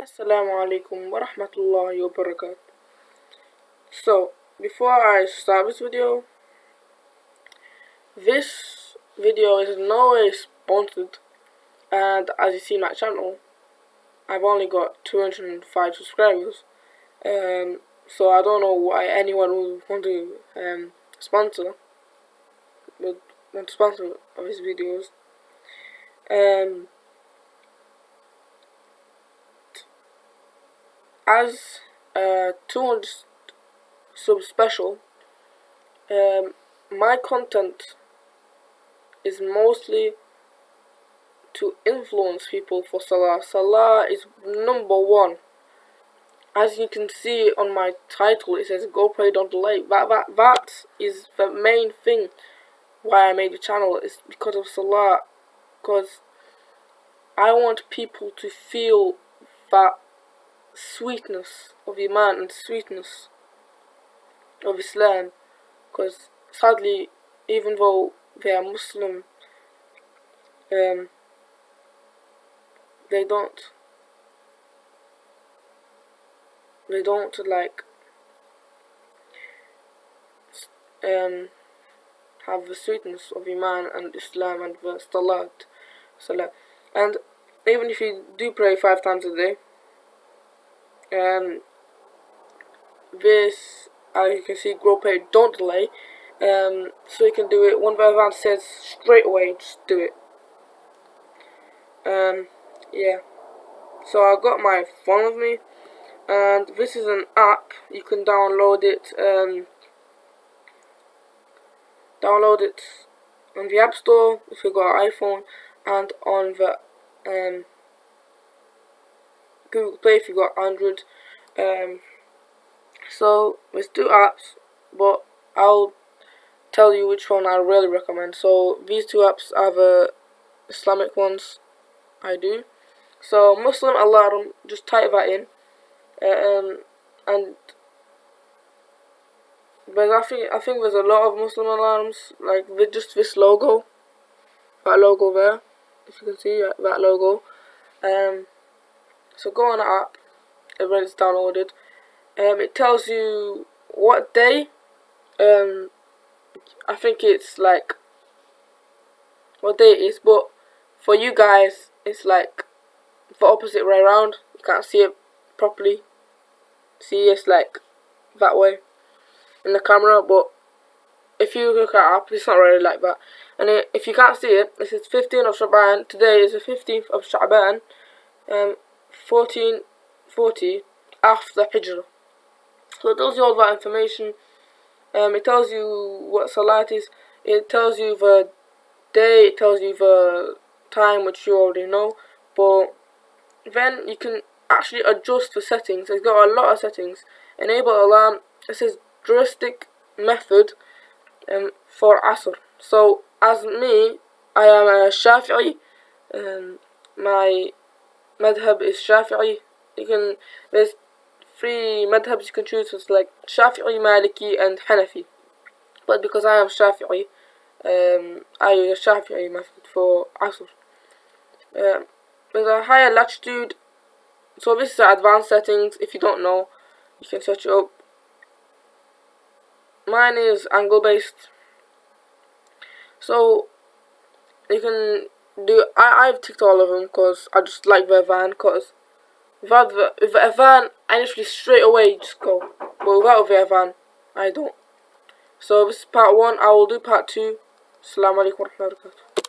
Assalamu alaikum wa rahmatullahi wa barakatuh. So, before I start this video, this video is no way sponsored and as you see my channel, I've only got 205 subscribers. Um, so I don't know why anyone would want to um, sponsor, would want to sponsor his videos. Um, as a 200 sub special, um, my content is mostly to influence people for Salah. Salah is number one. As you can see on my title, it says "Go pray, don't delay." That that that is the main thing why I made the channel. Is because of Salah, because I want people to feel that sweetness of Iman and sweetness of Islam because sadly even though they are Muslim um, they don't they don't like um, have the sweetness of Iman and Islam and the Salat. Salah and even if you do pray five times a day um, this as you can see grow don't delay. Um, so you can do it one by one says straight away just do it. Um, yeah. So I got my phone with me and this is an app. You can download it um, download it on the app store if you've got an iPhone and on the um, Google Play if you got Android. Um, so there's two apps, but I'll tell you which one I really recommend. So these two apps are the Islamic ones I do. So Muslim alarm, just type that in, um, and but I think I think there's a lot of Muslim alarms like with just this logo, that logo there, if you can see that logo. Um, so go on the app and when it's downloaded. Um, it tells you what day. Um, I think it's like what day it is, but for you guys, it's like the opposite way around. You can't see it properly. See, it's like that way in the camera, but if you look at app, it's not really like that. And it, if you can't see it, this is 15th of Shaban. Today is the 15th of Shaban. Um, 1440 after Hijrah. So it tells you all that information. Um, it tells you what Salat is. It tells you the day. It tells you the time, which you already know. But then you can actually adjust the settings. It's got a lot of settings. Enable alarm. It says juristic method um, for Asr. So as me, I am a Shafi'i. Um, my madhab is Shafi'i. You can there's three madhabs you can choose. It's like Shafi'i, Maliki, and Hanafi. But because I am Shafi'i, um, I use Shafi'i method for Asr. Um, there's a higher latitude. So this is advanced settings. If you don't know, you can search it up. Mine is angle based. So you can do I I've ticked all of them because I just like the van because without the with a van I literally straight away just go but without the van. I don't. So this is part one I will do part two. Assalamu alaikum